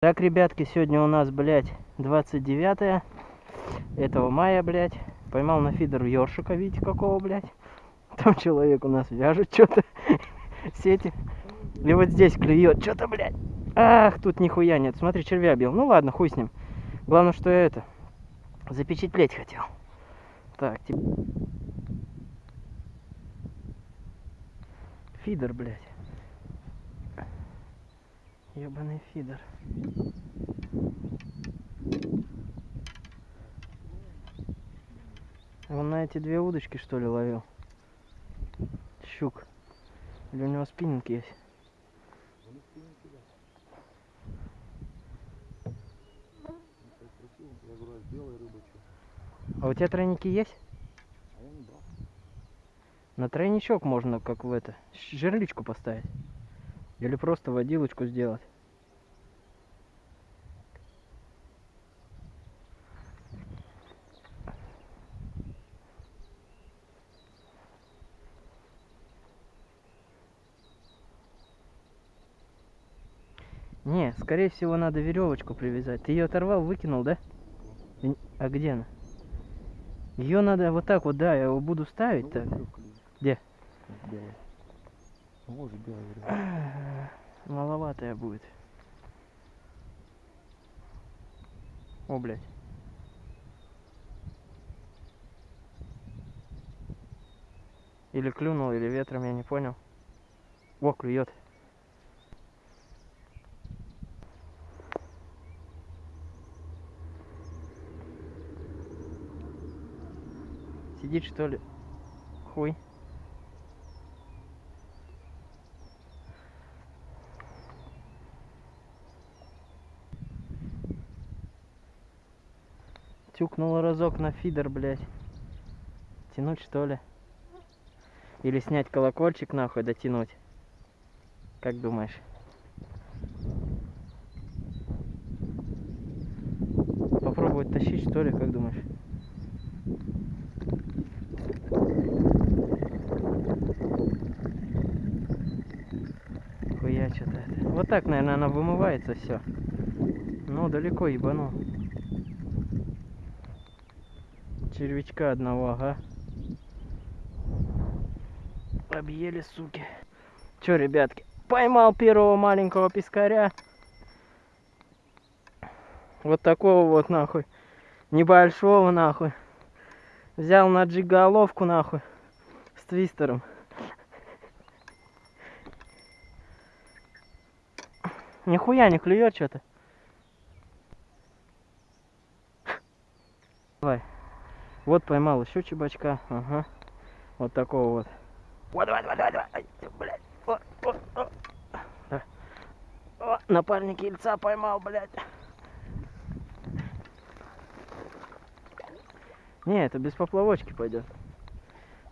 Так, ребятки, сегодня у нас, блядь, 29 этого мая, блядь. Поймал на фидер ёршика, видите, какого, блядь. Там человек у нас вяжет что-то сети. И вот здесь клюет что-то, блядь. Ах, тут нихуя нет. Смотри, червя бил. Ну ладно, хуй с ним. Главное, что я это, запечатлеть хотел. Так, тип... Фидер, блядь. Ебаный фидер. Он на эти две удочки что ли ловил? Щук. Или у него спиннинг есть? А у тебя тройники есть? А я не брал. На тройничок можно, как в это, жерличку поставить. Или просто водилочку сделать. Не, скорее всего надо веревочку привязать. Ты ее оторвал, выкинул, да? А где она? Ее надо вот так вот, да, я его буду ставить так. веревка лежит. Где? Белая. Ну, Вот же белая веревка. Маловатая будет. О, блядь. Или клюнул, или ветром, я не понял. О, клюет. Сидит что ли? Хуй. Тюкнул разок на фидер, блядь. Тянуть что ли? Или снять колокольчик нахуй, дотянуть? Как думаешь? Попробовать тащить что ли, как думаешь? Хуя что-то. Вот так, наверное, она вымывается все. Ну, далеко ебанул. Червячка одного, ага. Объели, суки. Чё, ребятки, поймал первого маленького пескаря. Вот такого вот, нахуй. Небольшого, нахуй. Взял на джиголовку, нахуй. С твистером. Нихуя не клюет что-то. Давай. Вот поймал еще чебачка. Ага. Вот такого вот. Вот, давай, давай, давай, давай. Ай, блядь. О, о, о. Да. О, напарник яйца поймал, блядь. Не, это без поплавочки пойдет.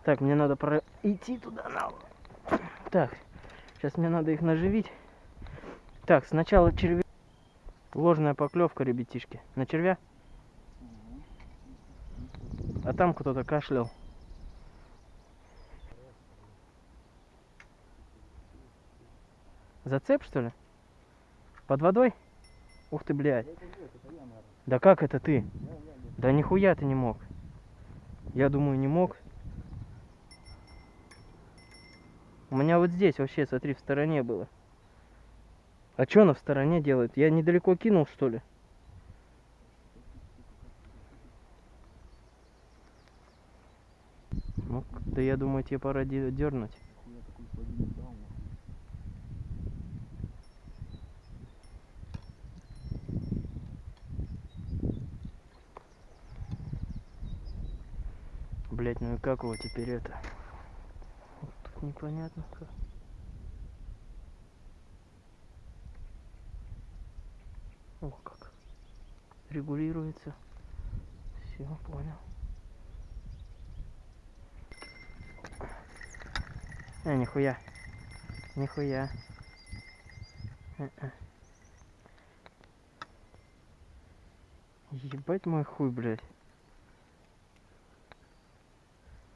Так, мне надо про... идти туда на. Так, сейчас мне надо их наживить. Так, сначала червя. Ложная поклевка, ребятишки. На червя? А там кто-то кашлял. Зацеп, что ли? Под водой? Ух ты, блядь. Да как это ты? Я. Да нихуя ты не мог. Я думаю, не мог. У меня вот здесь вообще, смотри, в стороне было. А что она в стороне делает? Я недалеко кинул, что ли? Ну, да я думаю, тебе пора дернуть. Блять, ну и как его теперь это? Вот Тут непонятно как. О, как. Регулируется. Все, понял. А, нихуя. Нихуя. Э-э. Ебать мой хуй, блядь.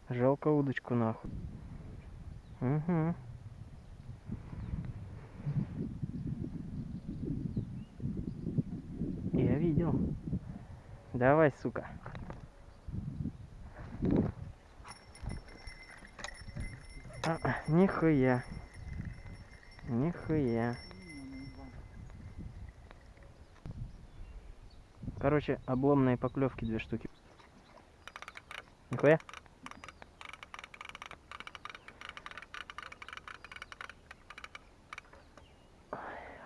Жалко удочку нахуй. Угу. Я видел. Давай, сука. А, нихуя. Нихуя. Короче, обломные поклевки две штуки. Нихуя.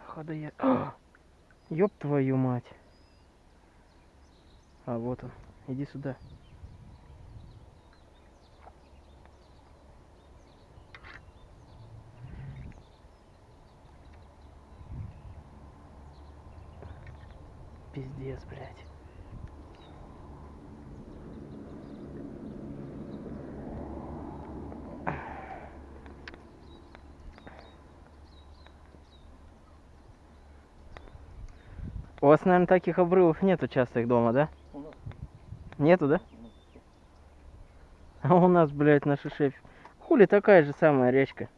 Хода я. Ёб твою мать. А вот он. Иди сюда. Пиздец, блядь. У вас, наверное, таких обрывов нету часто их дома, да? У нас, Нету, да? у нас. А у нас, блядь, на шишеф. Хули такая же самая речка.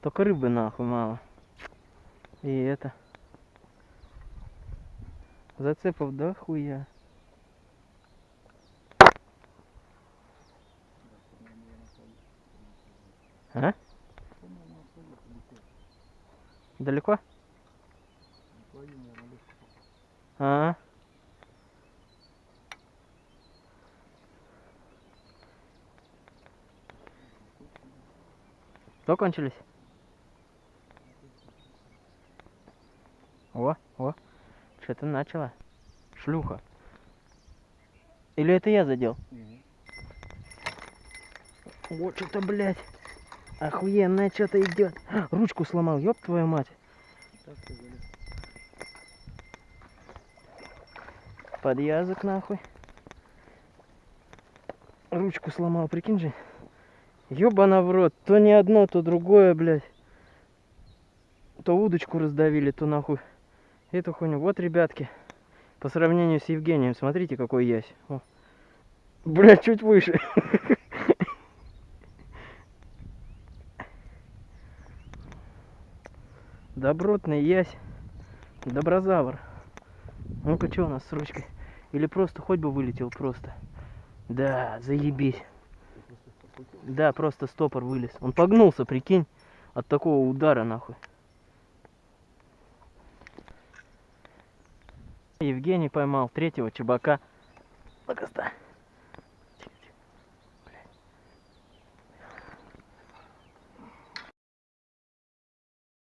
Только рыбы нахуй мало. И это. Зацепов да хуя. А? Далеко? А. Что кончились? О, о, что-то начало. Шлюха. Или это я задел? Мгм. Вот что-то, блядь. Охуенное что-то идет. Ручку сломал, ёб твою мать. Ты залез. Подъязок нахуй. Ручку сломал, прикинь же. Ёбана в рот. То не одно, то другое, блядь. То удочку раздавили, то нахуй. Эту хуйню. Вот, ребятки. По сравнению с Евгением, смотрите, какой ясь. О. Блядь, чуть выше. Добротный ясь. Доброзавр. Ну-ка, что у нас с ручкой? Или просто хоть бы вылетел просто. Да, заебись. Да, просто стопор вылез. Он погнулся, прикинь, от такого удара нахуй. Евгений поймал третьего чебака. Блядь.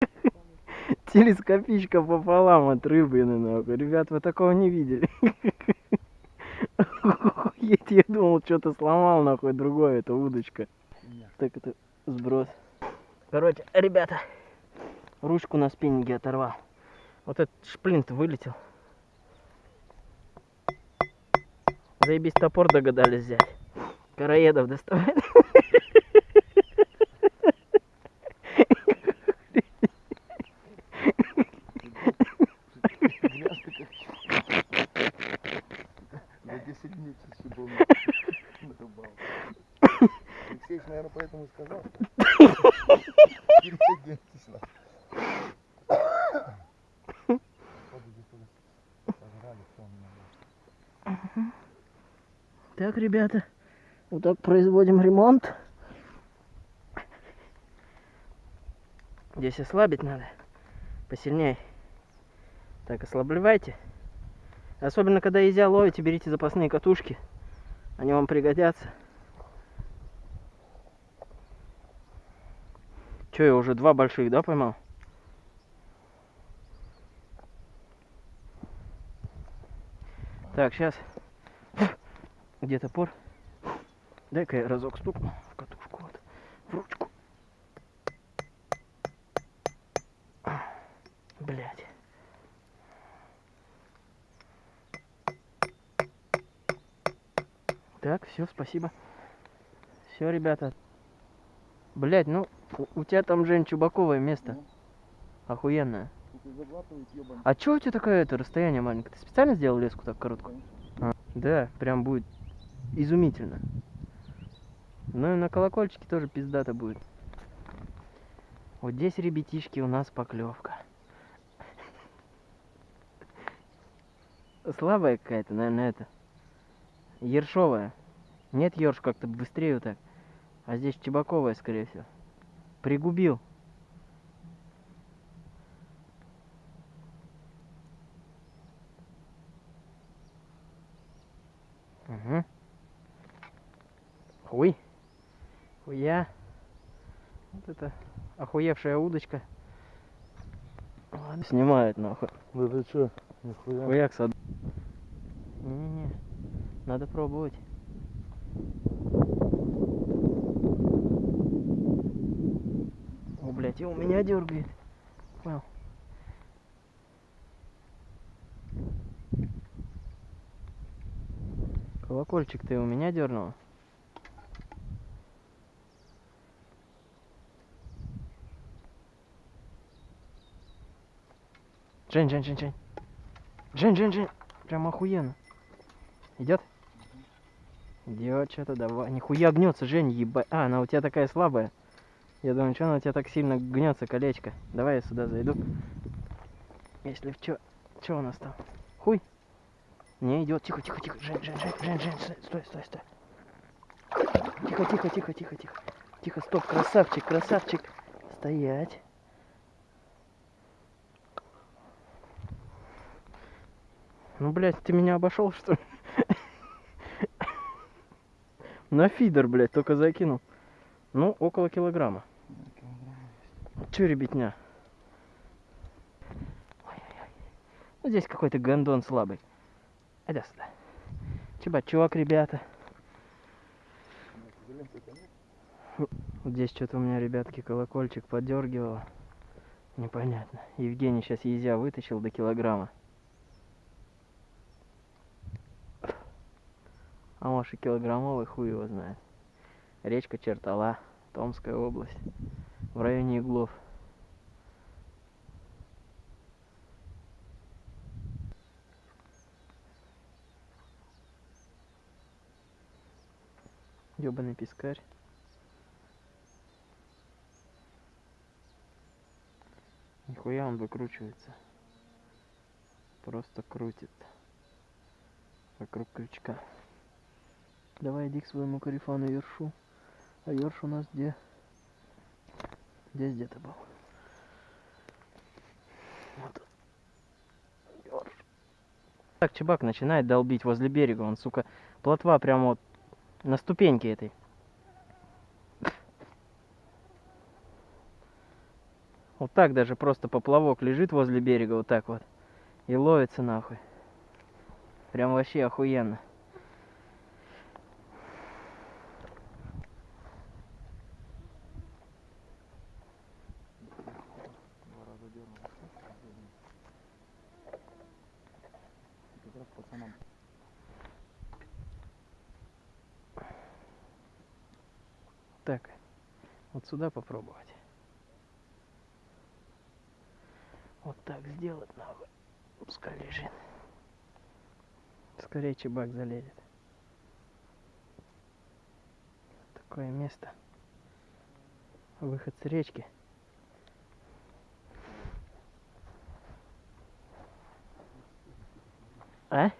Телескопичка пополам от рыбы, нахуй. Ребят, вы такого не видели. Охуеть, я думал, что-то сломал, нахуй, другое, это удочка. Так это сброс. Короче, ребята, ручку на спиннинге оторвал. Вот этот шплинт вылетел. Заебись топор догадались взять. Караедов доставать. Грязно как. За 10 дней чаще был нарубал. Алексеевич, наверное, поэтому и сказал. что Переоденьтесь на. Походу, здесь уже сожрали, всё, у меня было. Так, ребята, вот так производим ремонт. Здесь ослабить надо. Посильнее. Так, ослабливайте. Особенно, когда езя ловите, берите запасные катушки. Они вам пригодятся. Че, я уже два больших, да, поймал? Так, сейчас. Где топор? Дай-ка я разок стукну в катушку, вот, в ручку. Блять. Так, все, спасибо. Все, ребята. Блять, ну, у, у тебя там, Жень, чубаковое место. Ну. Охуенное. А чё у тебя такое это расстояние маленькое? Ты специально сделал леску так короткую? Конечно. Да, прям будет изумительно. Ну и на колокольчике тоже пиздато будет. Вот здесь, ребятишки, у нас поклевка. слабая какая-то, наверное, это. Ершовая. Нет, ерш как-то быстрее вот так. А здесь чебаковая, скорее всего. Пригубил. Угу. Хуй. Хуя. Вот это охуевшая удочка. Ладно, снимает нахуй. Да ты чё? Нихуя. Хуяк сад. Не-не-не. Надо пробовать. О, блядь, и у меня дергает. Понял. Колокольчик ты у меня дернул? Жень, Жень, Жень, Жень. Жень, Жень, Жень. Прям охуенно. Идет? Идет что-то, давай. Нихуя гнется, Жень, еба. А, она у тебя такая слабая. Я думаю, что она у тебя так сильно гнется, колечко. Давай я сюда зайду. Если в чё. Чё у нас там? Хуй? Не идет. Тихо, тихо, тихо. Жень, Жень, Жень, Жень, Жень, стой, стой, стой. Тихо, тихо, тихо, тихо, тихо. Тихо, стоп, красавчик, красавчик. Стоять. Ну, блядь, ты меня обошел, что ли? На фидер, блядь, только закинул. Ну, около килограмма. Че, ребятня? Ну, здесь какой-то гондон слабый. Иди сюда. Чебачок, ребята. Вот Здесь что-то у меня, ребятки, колокольчик подергивало. Непонятно. Евгений сейчас езя вытащил до килограмма. А может и килограммовый хуй его знает. Речка Чертала, Томская область. В районе Иглов. Ёбаный пескарь. Нихуя он выкручивается. Просто крутит. Вокруг крючка. Давай иди к своему корефану Ершу. А Ерш у нас где? Здесь где-то был. Вот. Ёрш. Так, чебак начинает долбить возле берега. Он, сука, плотва прямо вот на ступеньке этой. Вот так даже просто поплавок лежит возле берега, вот так вот. И ловится нахуй. Прям вообще охуенно. Два раза дернул. Как раз пацанам. Так, вот сюда попробовать. Вот так сделать нахуй. Пускай лежит. Скорее чебак залезет. Такое место. Выход с речки. А?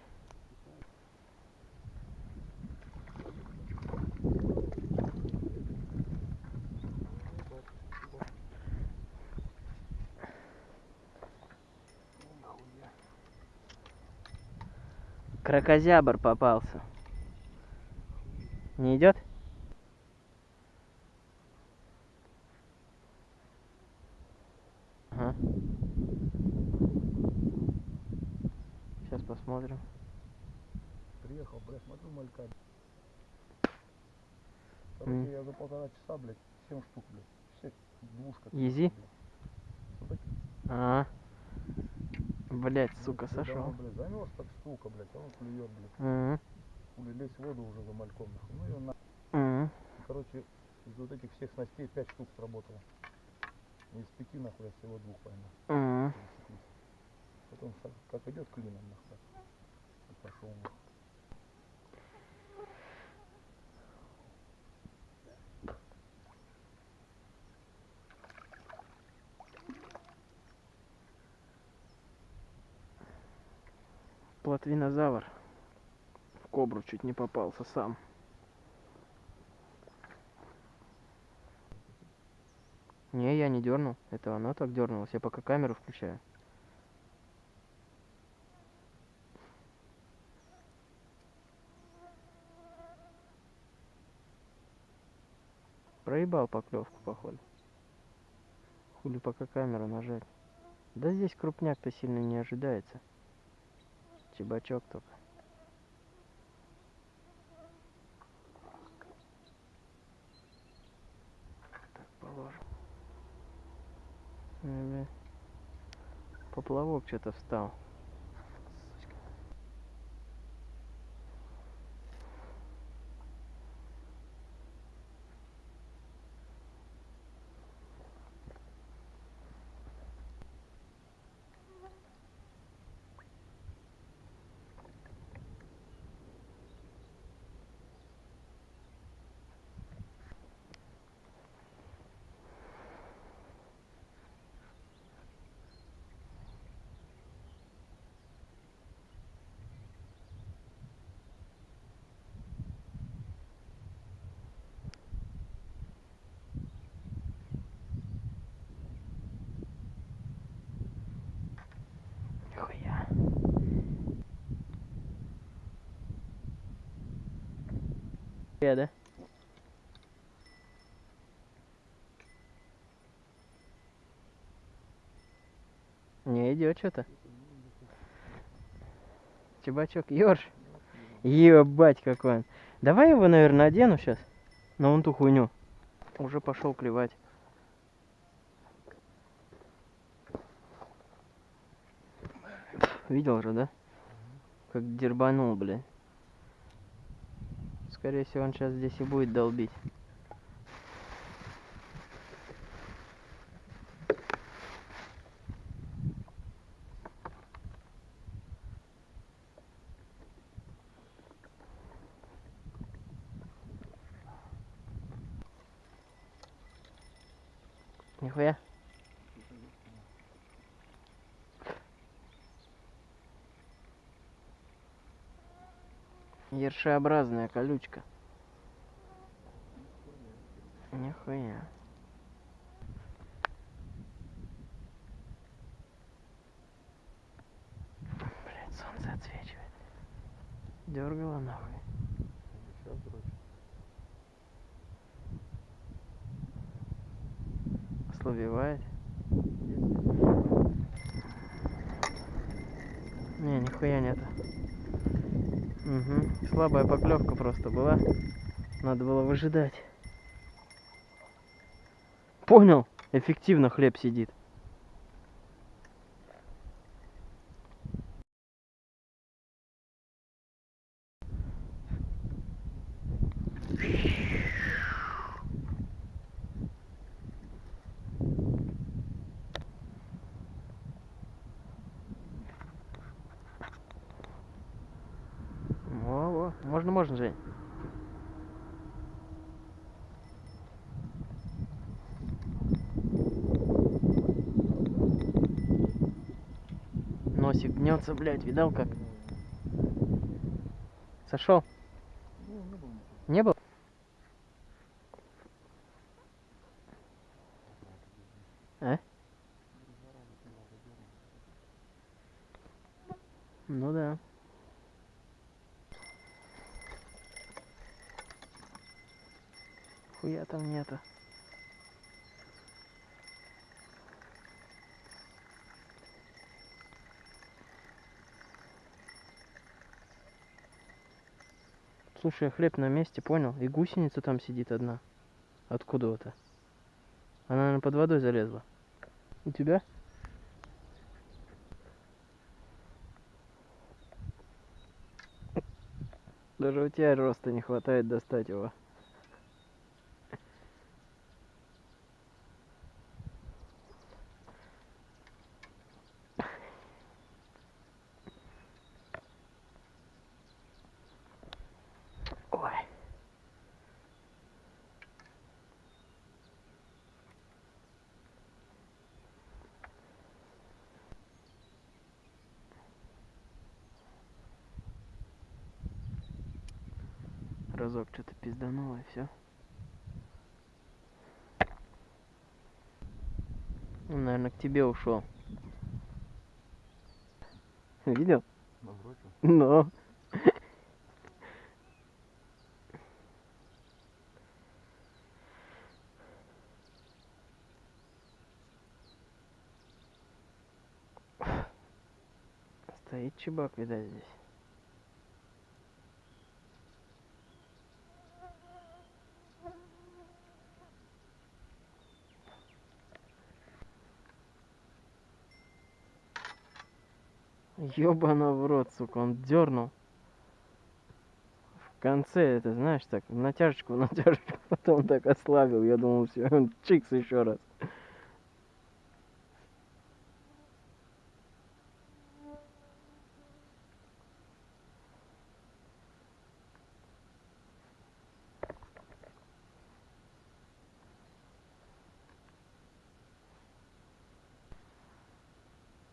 Крокозябр попался. Не идет? Ага. Сейчас посмотрим. Приехал, блядь, смотрю малька. Короче, я за полтора часа, блядь, 7 штук, блядь. Все двушка. Изи? блядь. А. Блять, сука, сошел. блядь, замерз так штука, блядь, а он клюет, блядь. Мгм. Хули лезть в воду уже за мальком, нахуй. Ну и он, на... Мгм. короче, из вот этих всех снастей 5 штук сработало. Из пяти, нахуй, я всего двух поймал. Пересеклись. Потом как, идет клином, нахуй. Пошел, нахуй. Платвинозавр. В кобру чуть не попался сам. Не, я не дернул. Это оно так дернулось. Я пока камеру включаю. Проебал поклевку, походу. Хули пока камеру нажать. Да здесь крупняк-то сильно не ожидается. Чебачок только. Так, положим. Поплавок что-то встал. Сучка. Нихуя. Я, да? Не идет что-то. Чебачок, ёрш. Ебать какой он. Давай его, наверное, одену сейчас. На вон ту хуйню. Уже пошел клевать. Видел же, да? Как дербанул, бля. Скорее всего, он сейчас здесь и будет долбить. Нихуя. Ершеобразная колючка. Нихуя. Блять, солнце отсвечивает. Дергала нахуй. Сейчас дрочь. Ослабевает. Не, нихуя нету. Угу. Слабая поклевка просто была. Надо было выжидать. Понял. Эффективно хлеб сидит. Во, во. Можно, можно, Жень. Гнется, блядь, видал как? Сошел? Ну, не было ничего. Не был? А? Ну да. Хуя там нету. Слушай, а хлеб на месте, понял? И гусеница там сидит одна. Откуда-то. Она, наверное, под водой залезла. У тебя? Даже у тебя роста не хватает достать его. Разок что-то пиздануло и все. Он, наверное, к тебе ушел. Видел? Но. Стоит чебак, видать, здесь. Ёбана в рот, сука, он дернул. В конце это, знаешь, так, натяжечку, натяжечку, потом так ослабил. Я думал, все, он чикс еще раз.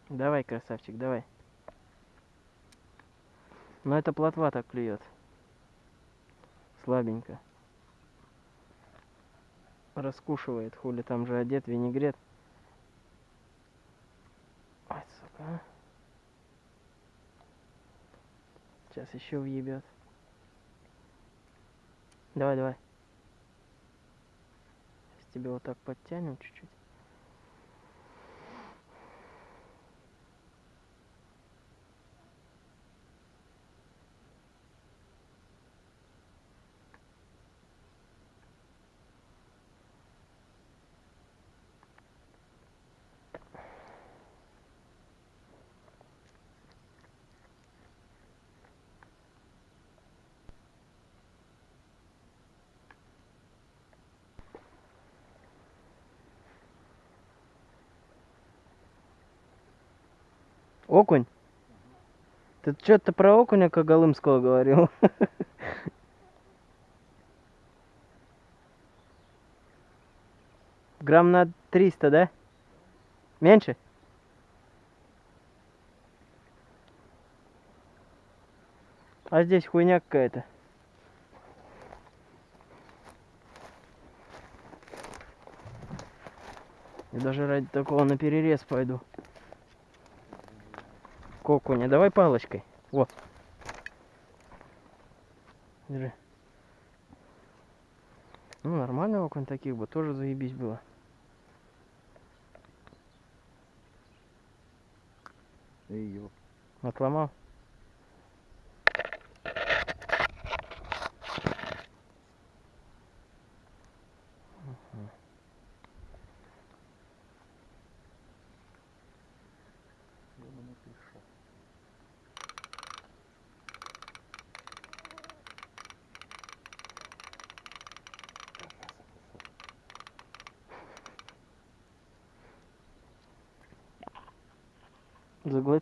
Давай, красавчик, давай. Но это плотва так клюет. Слабенько. Раскушивает, хули там же одет винегрет. Ой, сука. а. Сейчас еще въебет. Давай, давай. Сейчас тебе вот так подтянем чуть-чуть. Окунь? Ты что-то про окуня Коголымского говорил? Грамм на 300, да? Меньше? А здесь хуйня какая-то. Я даже ради такого на перерез пойду. Окуня. Давай палочкой. Вот. Держи. Ну, нормальный окунь таких бы тоже заебись было. Эй. Отломал. Ёбаный ты шо.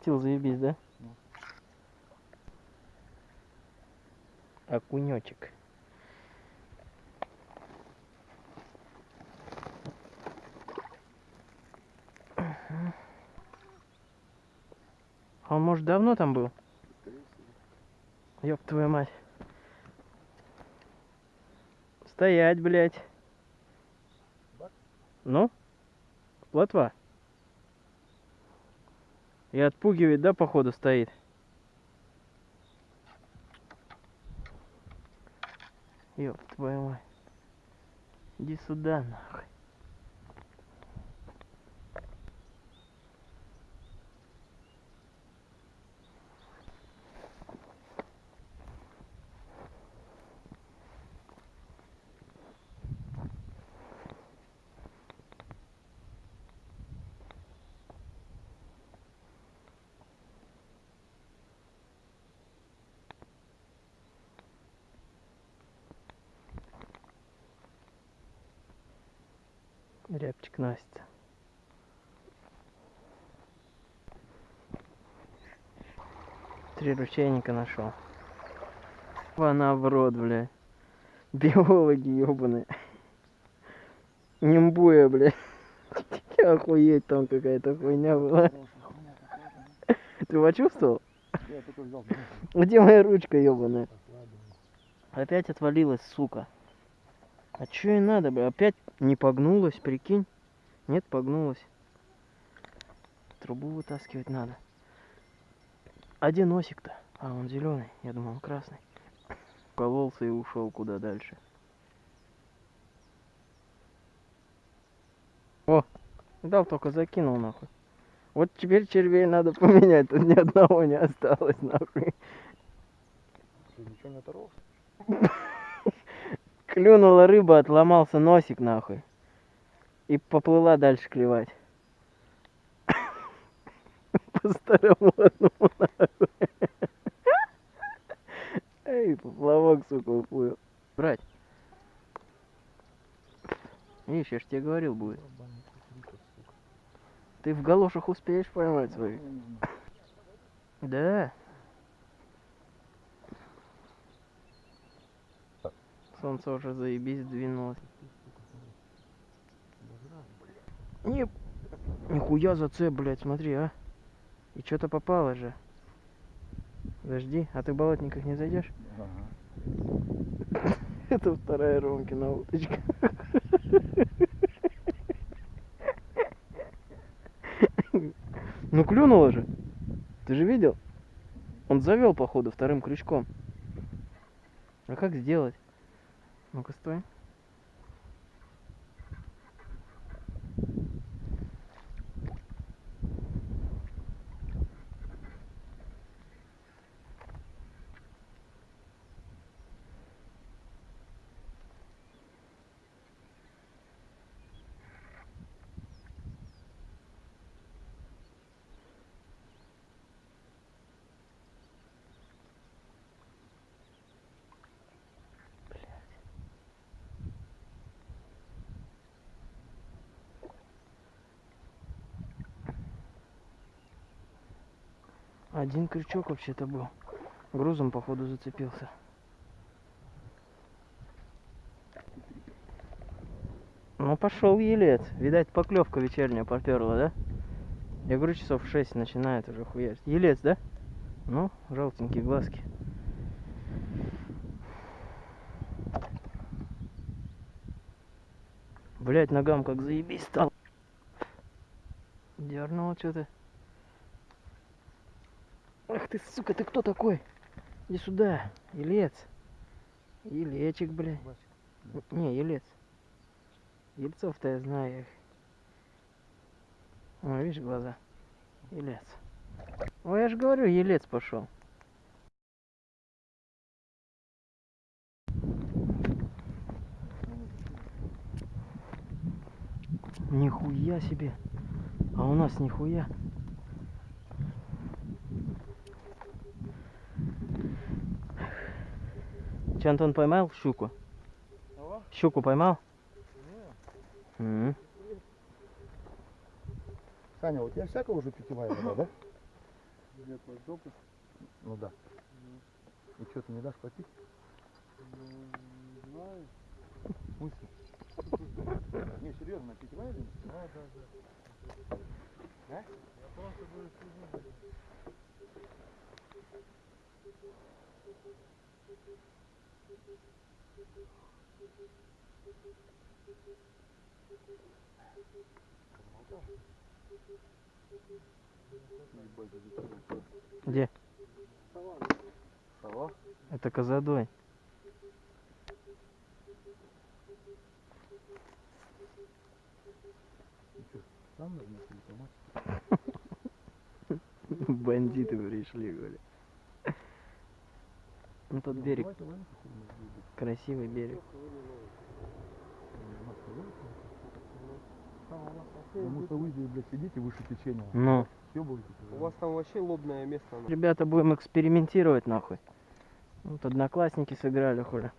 Заглотил, заебись, да? Окунечек. А он, может, давно там был? Ёб твою мать. Стоять, блядь. Ну? Плотва. И отпугивает, да, походу, стоит? Ёб твою мать. Иди сюда, нахуй. Настя. Три ручейника нашел. Она в рот, бля. Биологи ебаные. Нимбуя, бля. Охуеть, там какая-то хуйня была. Ты почувствовал? Где моя ручка ебаная? Опять отвалилась, сука. А чё и надо, бля? Опять не погнулась, прикинь? Нет, погнулась. Трубу вытаскивать надо. Где носик-то? А, он зеленый. Я думал, он красный. Кололся и ушел куда дальше. О, дал только закинул нахуй. Вот теперь червей надо поменять, тут ни одного не осталось нахуй. Ты ничего не оторвался? Клюнула рыба, отломался носик нахуй. И поплыла дальше клевать. По старомодному нахуй. Эй, поплавок, сука, уплыл. Брать. Видишь, я ж тебе говорил будет. Ты в галошах успеешь поймать свои? Да. Солнце уже заебись двинулось. Не... Нихуя за це, блядь, смотри, а. И что-то попало же. Подожди, а ты в болотниках не зайдешь? Ага. Это вторая Ромкина уточка. Ну клюнуло же. Ты же видел? Он завел, походу, вторым крючком. А как сделать? Ну-ка, стой. Один крючок вообще-то был. Грузом, походу, зацепился. Ну, пошел елец. Видать, поклевка вечерняя поперла, да? Я говорю, часов в 6 начинает уже хуярить. Елец, да? Ну, желтенькие глазки. Блять, ногам как заебись стал. Дернул что-то. Ты, сука, ты кто такой? Иди сюда, елец. Елечек, бля. Не, елец. Ельцов-то я знаю их. Видишь глаза? Елец. Ой, я же говорю, елец пошел. Нихуя себе. А у нас нихуя. Че, Антон поймал щуку? Ага. Щуку поймал? Не. М. Саня, у тебя всякого уже питьевая вода, да? Нет, вот допуск, Ну да. И что, ты не дашь попить? ну, не знаю. В смысле? Не, серьезно, питьевая или нет? Да, да, да. Да? Я просто буду следить. Где. Сова? Это козадой. Бандиты пришли, говорю. Ну тот берег, красивый берег. Блядь, сидите выше течения. Ну. У вас там вообще лобное место. ребята, будем экспериментировать нахуй. Вот одноклассники сыграли, хули.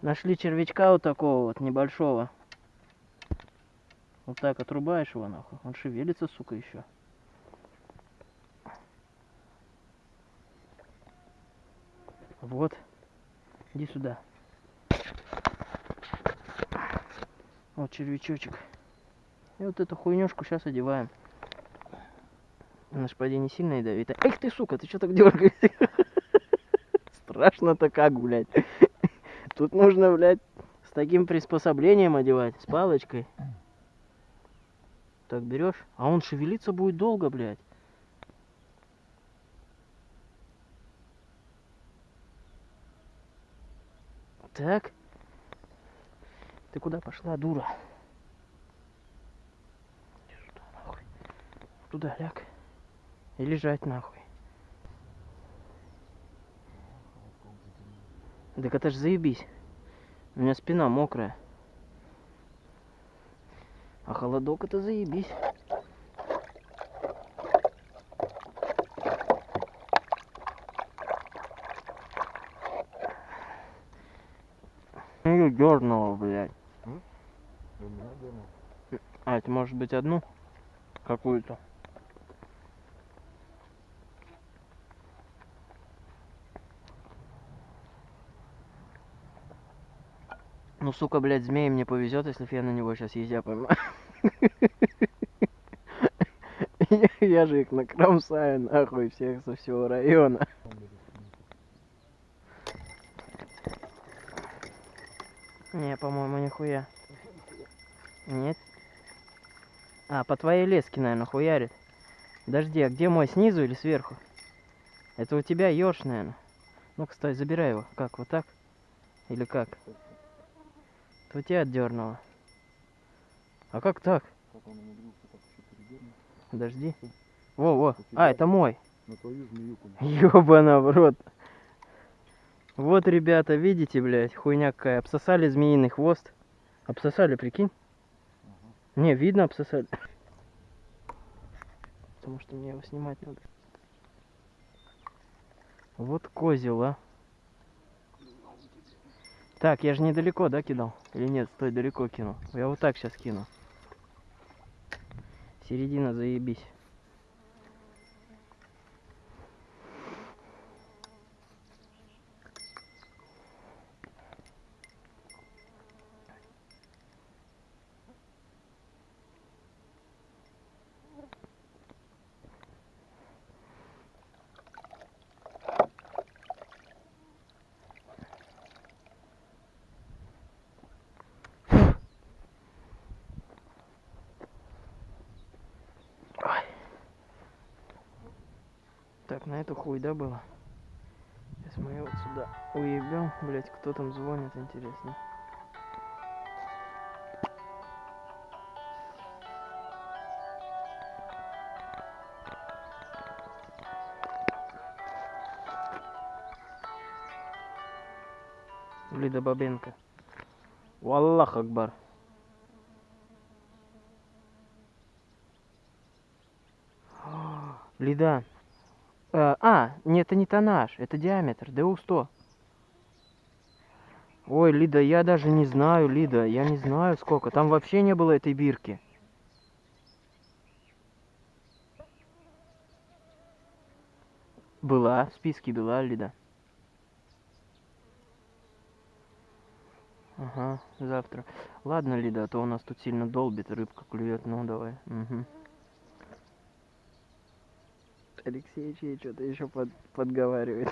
Нашли червячка вот такого вот небольшого. Вот так отрубаешь его нахуй. Он шевелится, сука, еще. Вот. Иди сюда. Вот червячочек. И вот эту хуйнюшку сейчас одеваем. Поди, не сильно ядовитая. Эх ты, сука, ты что так дергаешься? Страшно-то как, блядь. Тут нужно, блядь, с таким приспособлением одевать, с палочкой. Так берешь, а он шевелиться будет долго, блядь. Так. Ты куда пошла, дура? Сюда, нахуй. Туда ляг. И лежать нахуй. Так это ж заебись. У меня спина мокрая. А холодок это заебись. Ее дернуло, блядь. И у меня дернул. А, это может быть одну? Какую-то. Ну, сука, блядь, змей мне повезет, если я на него сейчас езжа поймаю. Я же их накромсаю, нахуй, всех со всего района. Он говорит, Не, по-моему, нихуя. Нет? А, по твоей леске, наверное, хуярит. Подожди, а где мой, снизу или сверху? Это у тебя ёж, наверное. Ну-ка, стой, забирай его. Как, вот так? Или как? Это у тебя отдернуло. А как так? Во-во. У тебя А, это мой. На твою. Ёбана в рот. Вот, ребята, видите, блядь, хуйня какая. Обсосали змеиный хвост. Обсосали, прикинь? Не, видно, обсосали. Потому что мне его снимать надо. Вот козел, а. Так, я же недалеко, да, кидал? Или нет, стой, далеко кинул. Я вот так сейчас кину. Середина, заебись. Ой. Так, да, было? Сейчас мы его сюда уебем. Блять, кто там звонит, интересно. Лида Бабенко. Валлах Акбар. Лида. Э, а, нет, это не тоннаж, это диаметр, ДУ-100. Ой, Лида, я даже не знаю, Лида, я не знаю сколько. Там вообще не было этой бирки. Была, в списке была, Лида. Ага, завтра. Ладно, Лида, а то у нас тут сильно долбит, рыбка клюет. Ну, давай. Угу. Алексей ей что-то еще под, подговаривает.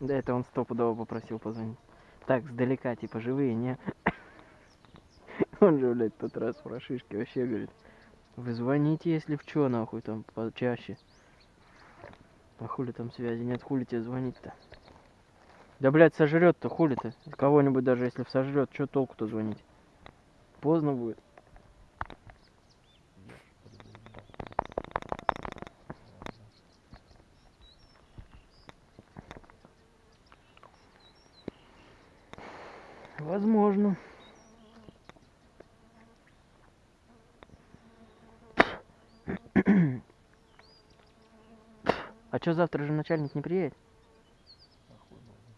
Да, это он стопудово попросил позвонить. Так, сдалека, типа, живые, не? Он же, блядь, тот раз про шишки вообще говорит. Вы звоните, если в чё, нахуй, там, почаще. А хули там связи нет, хули тебе звонить-то? Да, блядь, сожрет-то, хули-то? Кого-нибудь даже если сожрет, что толку-то звонить? Поздно будет. Возможно. Чё завтра же начальник не приедет? Охуй можно.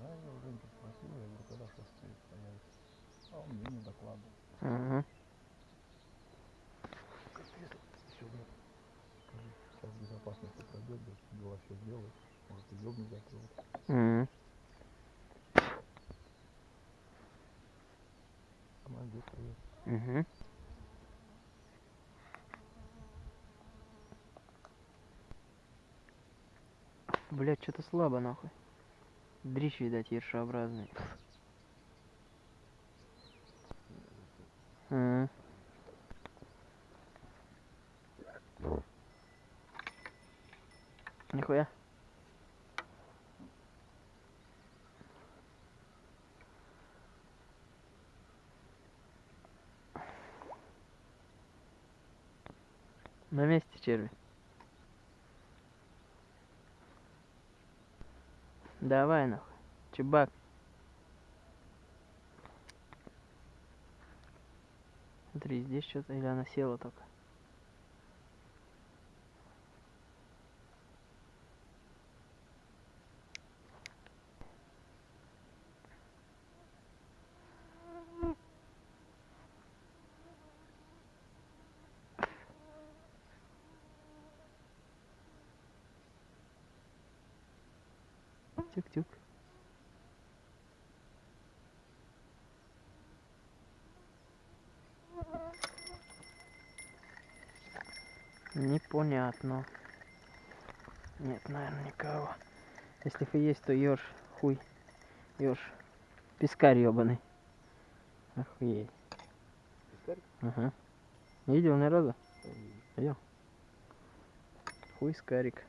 Да, я у Женьки спросил, я говорю, когда шестой появится. А он мне не докладывал. Ага. Сюда. Скажи. делает. Может, и ёбнет завтра. вот. М. Молодец, привет. Мгм. Блять, что-то слабо нахуй. Дрищ, видать, ершеобразный. Нихуя. На месте черви. Давай нахуй. Чебак. Смотри, здесь что-то или она села только. Непонятно. Нет, наверное, никого. Если и есть, то еж, хуй. Еж. Пескарь ебаный. Охуеть. Пискарь? Ага. Не видел ни разу? Ой, Хуй скарик.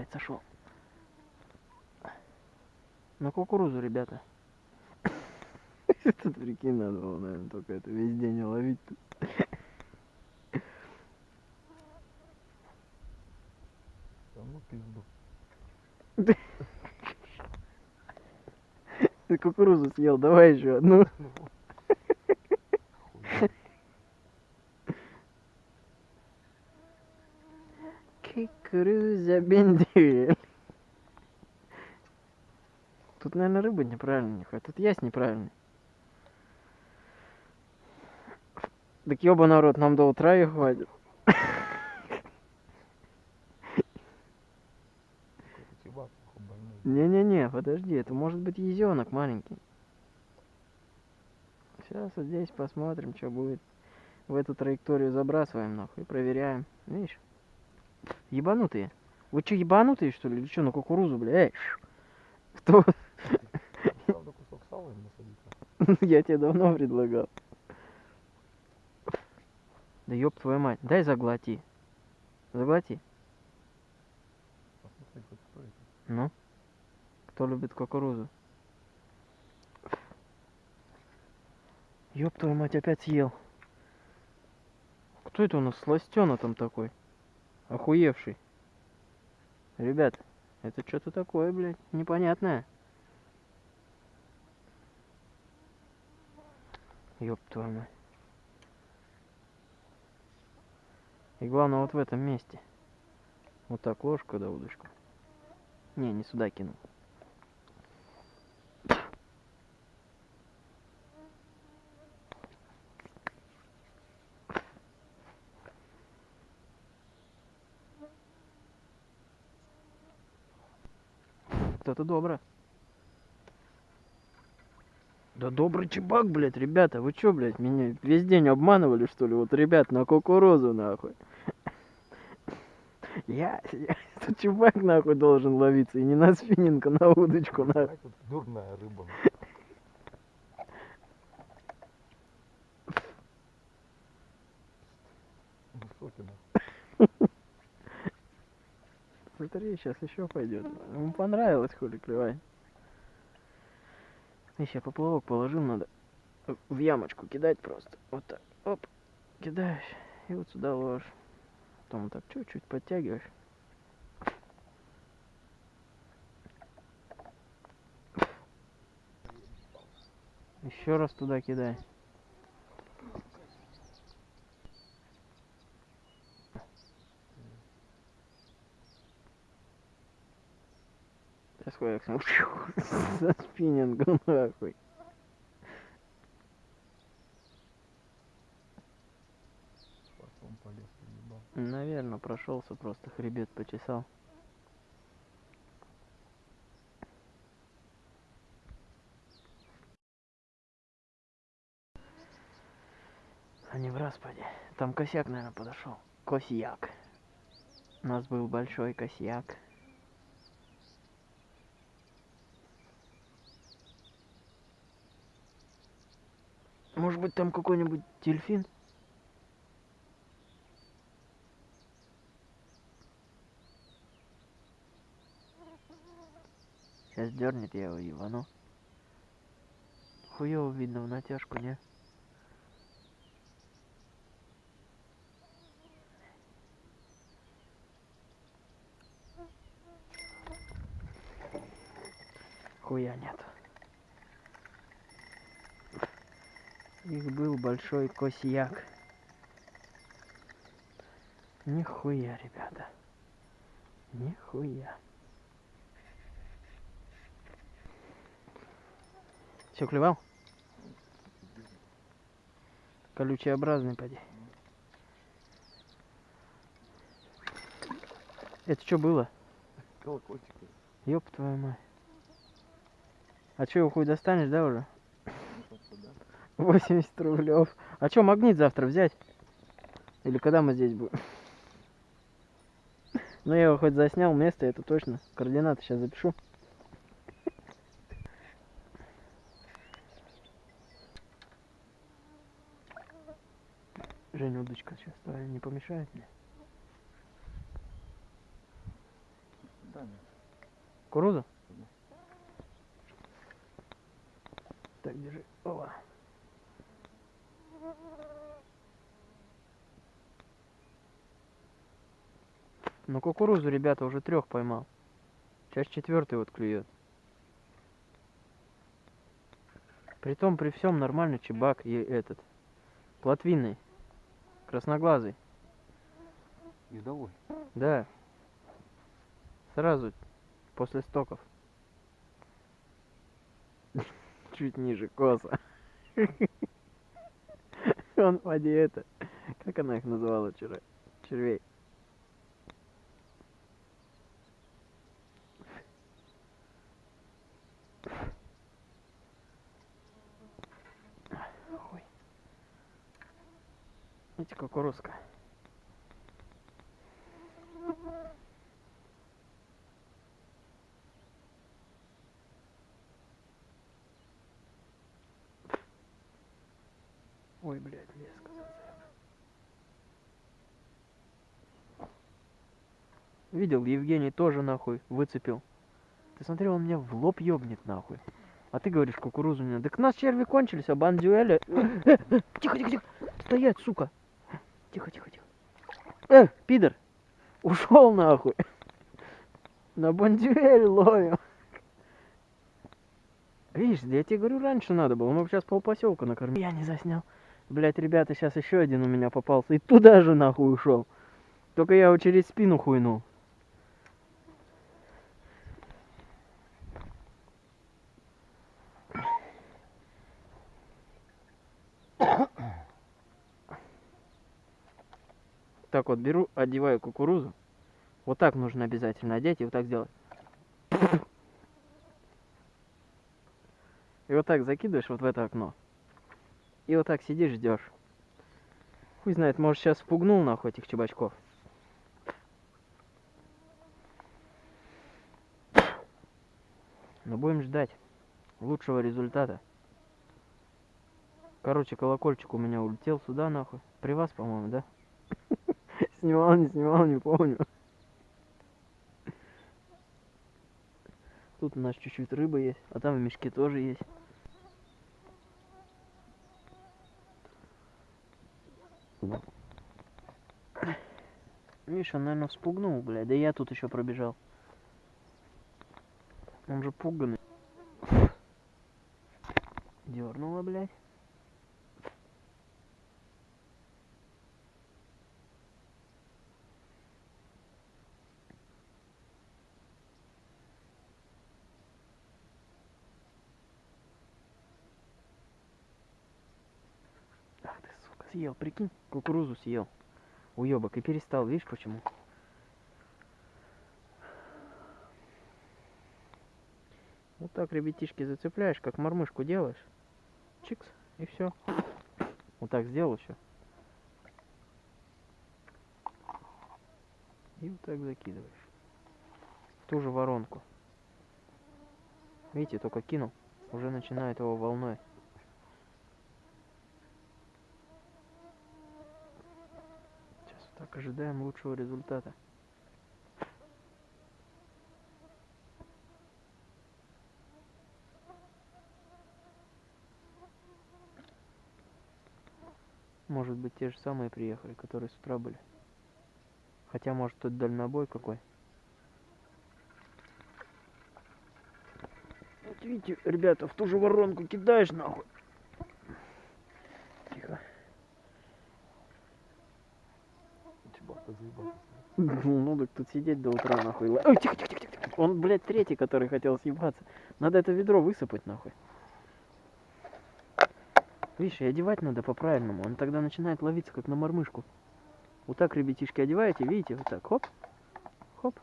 Блядь, сошел. На кукурузу, ребята. Тут прикинь, надо было, наверное, только это весь день ловить. тут. Да ну пизду. Ты кукурузу съел, давай еще одну. Хуй. Кукуруза бендель. Тут, наверное, рыба неправильная, нихуя. Тут ясь неправильный. Так ёба народ, нам до утра и хватит. Не-не-не, подожди, это может быть езенок маленький. Сейчас вот здесь посмотрим, что будет. В эту траекторию забрасываем нахуй и проверяем. Видишь? Ебанутые. Вы что, ебанутые, что ли? Или что, на кукурузу, бля? Эй, Кто? Я тебе давно предлагал. Да ёб твою мать, дай заглоти. Заглоти. Ну? Кто любит кукурузу? Ёб твою мать, опять съел. Кто это у нас сластёна там такой? Охуевший. Ребят, это что-то такое, блядь, непонятное. Ёб твою мать. И главное вот в этом месте. Вот так ложку да удочку. Не, не сюда кинул. Это добро. Да добрый чебак, блядь, ребята, вы чё, блядь, меня весь день обманывали, что ли? Вот, ребят, на кукурузу, нахуй. Я, я тут чувак, нахуй, должен ловиться, и не на спиннинг, на удочку, нахуй. Дурная рыба. Высокий, нахуй. Смотри, сейчас еще пойдет. Ему понравилось, хули клевать. Еще поплавок положил, надо в ямочку кидать просто. Вот так. Оп. Кидаешь. И вот сюда ложишь. Потом вот так чуть-чуть подтягиваешь. Еще раз туда кидай. Сейчас хуяк со спиннингом нахуй. Потом полез ебал. Наверное, прошелся просто хребет почесал. А не в распаде. Там косяк, наверное, подошел. Косяк. У нас был большой косяк. Может быть там какой-нибудь дельфин? Сейчас дернет я его ебану. Хуево видно в натяжку, не? Хуя нет. Их был большой косяк. Нихуя, ребята. Нихуя. Все клевал? Колючеобразный, поди. Это что было? Колокольчик. Ёб твою мать. А что, его хуй достанешь, да, уже? Ну, как-то да. 80 рублев. А что, магнит завтра взять? Или когда мы здесь будем? Ну, я его хоть заснял место, это точно. Координаты сейчас запишу. Женя, удочка сейчас твоя не помешает мне? Да, нет. Кукуруза? Мгм. Так, держи. Ова. Ну, кукурузу, ребята, уже трех поймал. Сейчас четвертый вот клюет. Притом при всем нормальный чебак и этот. Плотвинный. Красноглазый. Ездовой. Да. Сразу после стоков. Чуть ниже коса. Он поди это. Как она их называла вчера? Червей. Видите, кукурузка. Ой, блядь, леска. Видел, Евгений тоже нахуй выцепил. Ты смотри, он меня в лоб ёбнет нахуй. А ты говоришь, кукурузу не надо. Так у нас черви кончились, а бандюэля... Тихо, тихо, тихо. Стоять, сука. Тихо, тихо, тихо. Э, пидор. Ушел нахуй. На бандюэль ловим. Видишь, я тебе говорю, раньше надо было. Мы бы сейчас полпоселка накормили. Я не заснял. Блять, ребята, сейчас еще один у меня попался. И туда же нахуй ушел. Только я его через спину хуйнул. Так вот беру, одеваю кукурузу. Вот так нужно обязательно одеть и вот так сделать. И вот так закидываешь вот в это окно. И вот так сидишь, ждешь. Хуй знает, может сейчас впугнул нахуй этих чебачков. Но будем ждать лучшего результата. Короче, колокольчик у меня улетел сюда нахуй. При вас, по-моему, да? Снимал, не снимал, не помню. Тут у нас чуть-чуть рыбы есть, а там в мешке тоже есть. Видишь, он, наверное, вспугнул, блядь. Да я тут еще пробежал. Он же пуганный. Дернула, блядь. Съел, прикинь, кукурузу съел. Уебок, и перестал, видишь почему? Вот так, ребятишки, зацепляешь, как мормышку делаешь. Чикс, и все. Вот так сделал еще. И вот так закидываешь. В ту же воронку. Видите, только кинул. Уже начинает его волной. Сейчас вот так ожидаем лучшего результата. Может быть те же самые приехали, которые с утра были. Хотя может тут дальнобой какой. Вот видите, ребята, в ту же воронку кидаешь нахуй. Тихо. Ну так тут сидеть до утра нахуй. Ой, тихо, тихо, тихо, тихо. Он, блядь, третий, который хотел съебаться. Надо это ведро высыпать нахуй. Видишь, и одевать надо по-правильному. Он тогда начинает ловиться, как на мормышку. Вот так, ребятишки, одеваете, видите, вот так, хоп, хоп.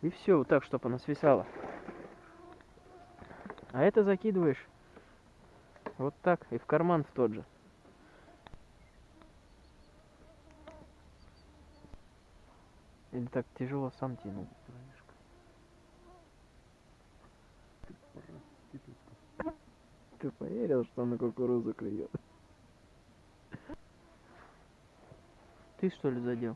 И все, вот так, чтобы она свисала. А это закидываешь вот так и в карман в тот же. Или так тяжело сам тянул. Ты поверил, что на кукурузу клюет? Ты что ли задел?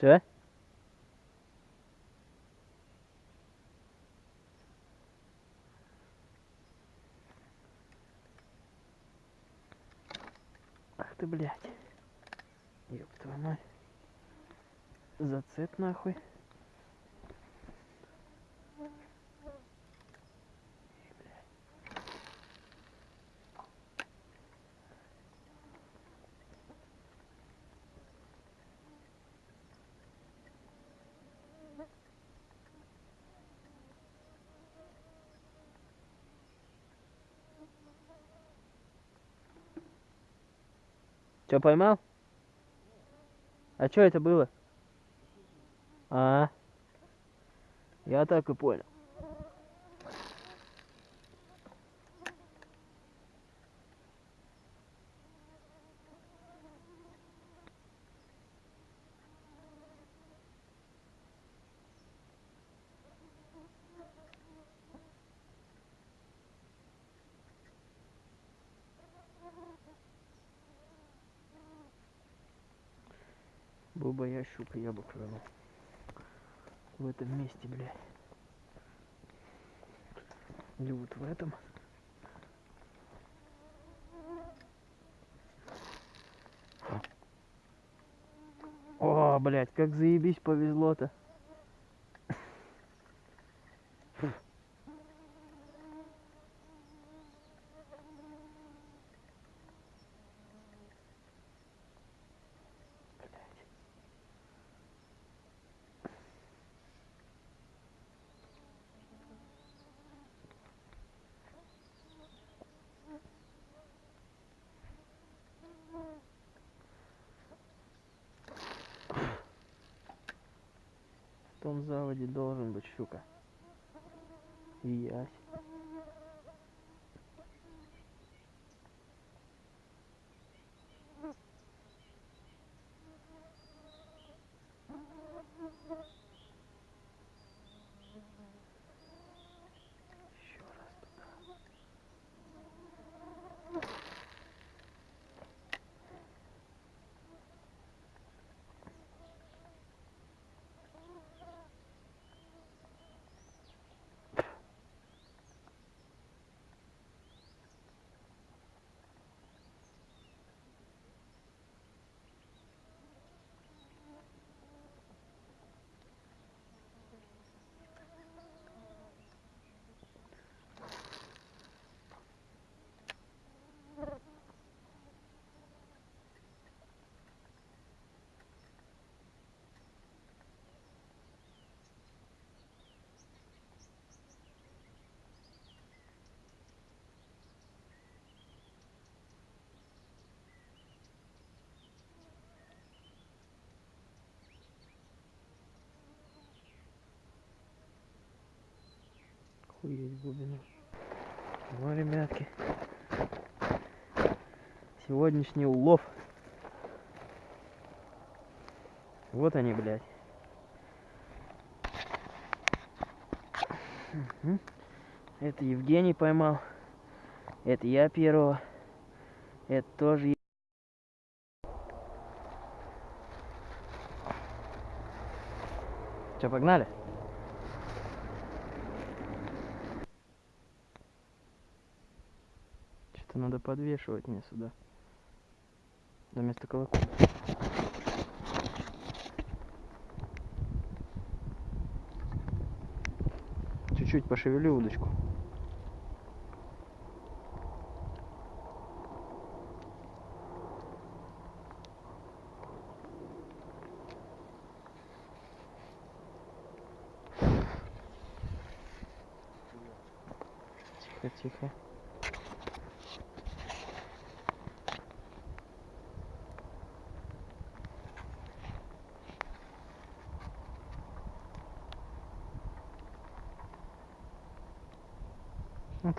Че? Ах ты, блядь. Ёб твою мать. Зацеп нахуй. Че, поймал? А что это было? А, я так и понял. Буба я щука, я бы клюнул. В этом месте, блядь. Или вот в этом. О, блядь, как заебись повезло-то. Заводе должен быть щука. И ясь. Охуеть глубину. Ну, ребятки. Сегодняшний улов. Вот они, блядь. Это Евгений поймал. Это я первого. Это тоже е- Чё, погнали? Что-то надо подвешивать мне сюда. Вместо колокольни. Чуть-чуть пошевелю удочку. Тихо, тихо.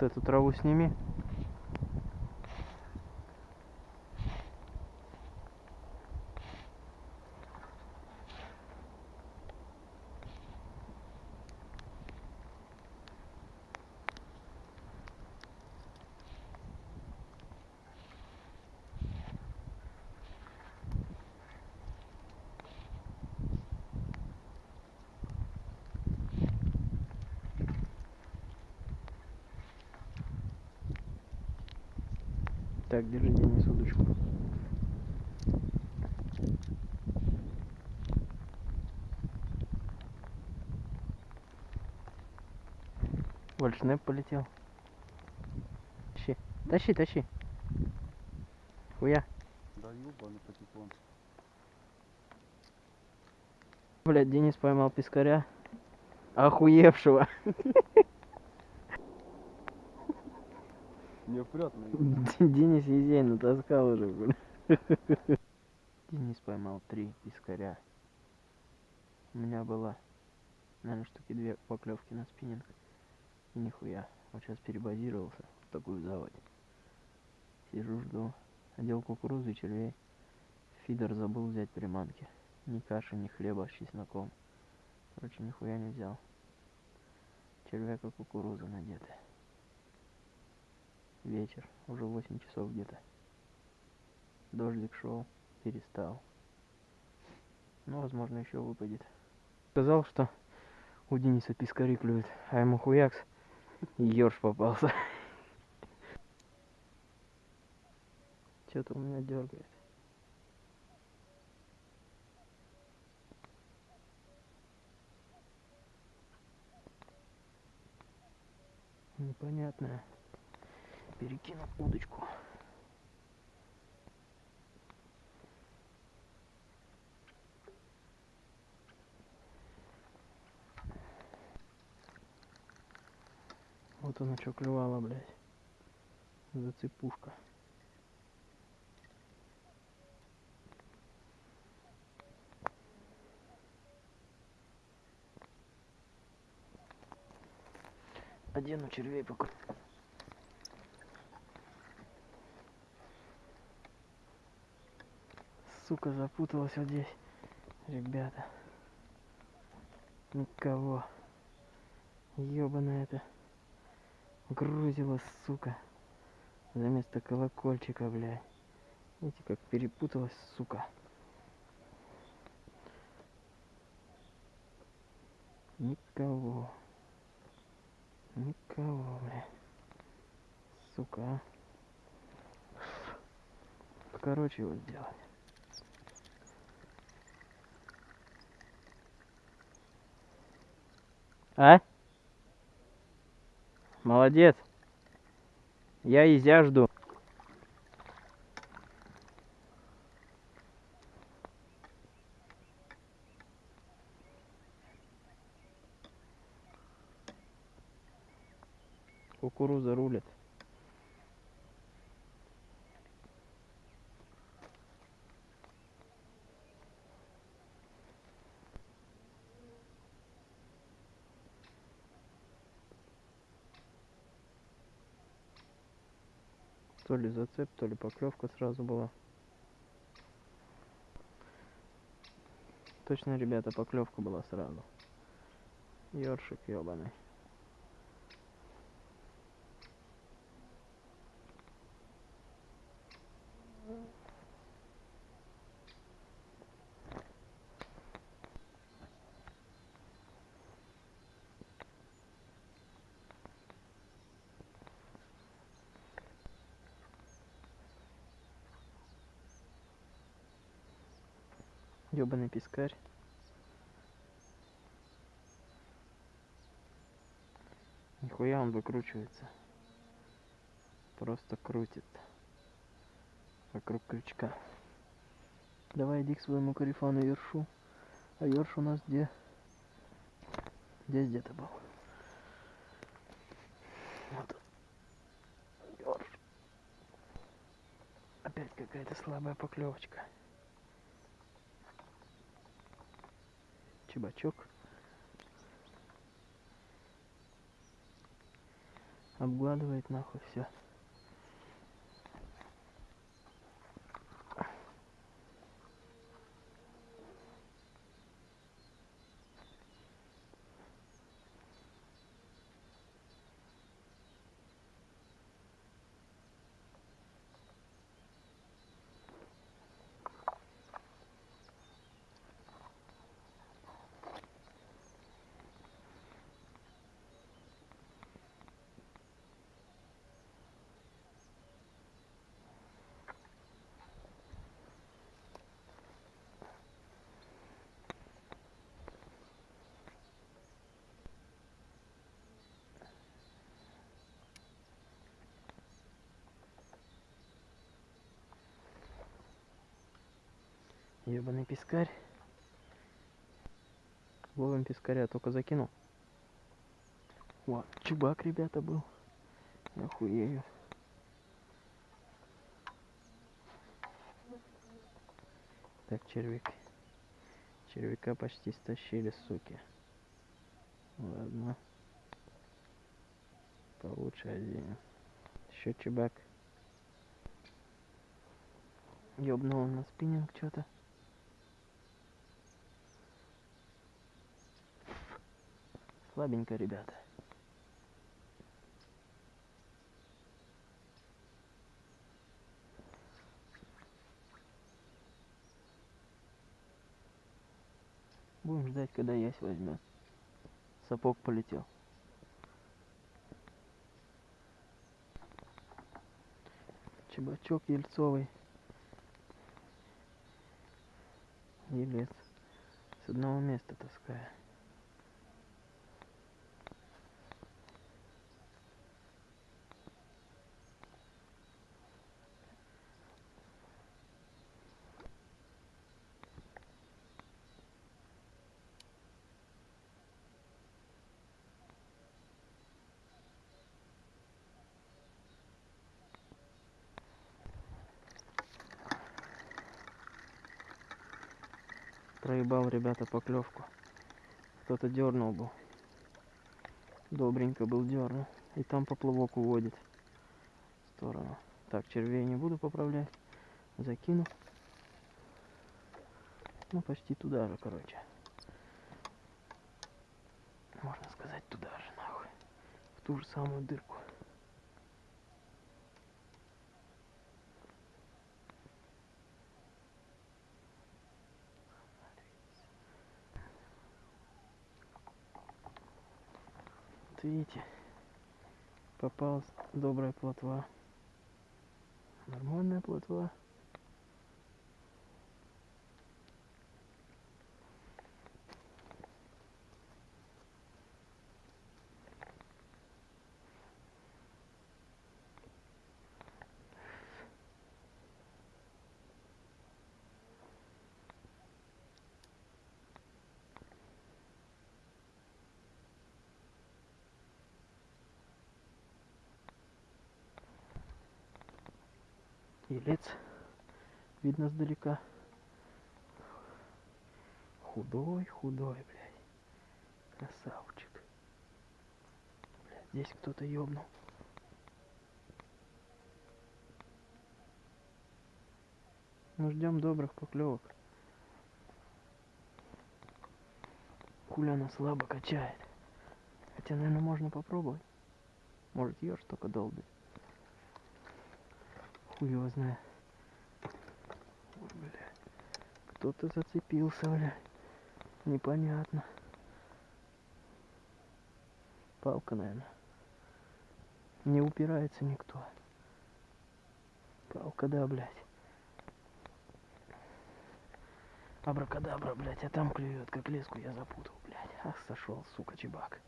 Вот эту траву сними. Так, держи Денис удочку. Вальшнеп полетел. Тащи. Тащи, тащи. Хуя. Да ёбаный патефон. Блядь, Денис поймал пескаря. Охуевшего. Неопрятный. Денис Езей натаскал уже, блин. Денис поймал три пескаря. У меня было, наверное, штуки две поклевки на спиннинг. И нихуя. Вот сейчас перебазировался в такую заводь. Сижу, жду. Одел кукурузу и червей. Фидер забыл взять приманки. Ни каши, ни хлеба с чесноком. Короче, нихуя не взял. Червяк и кукуруза надеты. Вечер, уже 8 часов где-то. Дождик шел, перестал. Ну, возможно, еще выпадет. Сказал, что у Дениса пискари клюет, а ему хуякс ёрш попался. Что-то у меня дергает. Непонятное перекину удочку. Вот она что клевала, блядь. Зацепушка. Одену червей пока. Сука, запуталась вот здесь. Ребята. Никого. Ёбаная это. Грузила, сука. За место колокольчика, блядь. Видите, как перепуталась, сука. Никого. Никого, бля. Сука, а. Короче, его сделать. А? Молодец. Я изя жду. Кукуруза рулит. То ли зацеп, то ли поклевка сразу была. Точно, ребята, поклевка была сразу. Ёршик ёбаный. Ёбаный пескарь. Нихуя он выкручивается. Просто крутит. Вокруг крючка. Давай иди к своему корефану Ершу. А Ерш у нас где? Здесь где-то был. Вот. Опять какая-то слабая поклевочка. Чебачок. Обгладывает нахуй все. Ебаный пескарь. Ловим пескаря, только закинул. О, чубак, ребята, был. Охуею. Так, червяк. Червяка почти стащили, суки. Ладно. Получше один. Еще чебак. Ёбнул на спиннинг что-то. Слабенько, ребята. Будем ждать, когда ясь возьмет. Сапог полетел. Чебачок ельцовый. Елец. С одного места таскаю. Проебал, ребята, поклевку. Кто-то дернул был. Добренько был дернул. И там поплавок уводит в сторону. Так, червей не буду поправлять. Закину. Ну, почти туда же, короче. Можно сказать, туда же, нахуй. В ту же самую дырку. Вот видите, попалась добрая плотва. Нормальная плотва. Елец видно сдалека. Худой, худой, блядь. Красавчик. Блядь, здесь кто-то ёбнул. Мы ждем добрых поклевок. Хуля она слабо качает. Хотя, наверное, можно попробовать. Может, ешь только долбит. Хуй его знает. Кто-то зацепился, бля. Непонятно. Палка, наверное. Не упирается никто. Палка, да, блядь. Абракадабра, блядь, а там клюет, как леску я запутал, блядь. Ах, сошел, сука, чебак.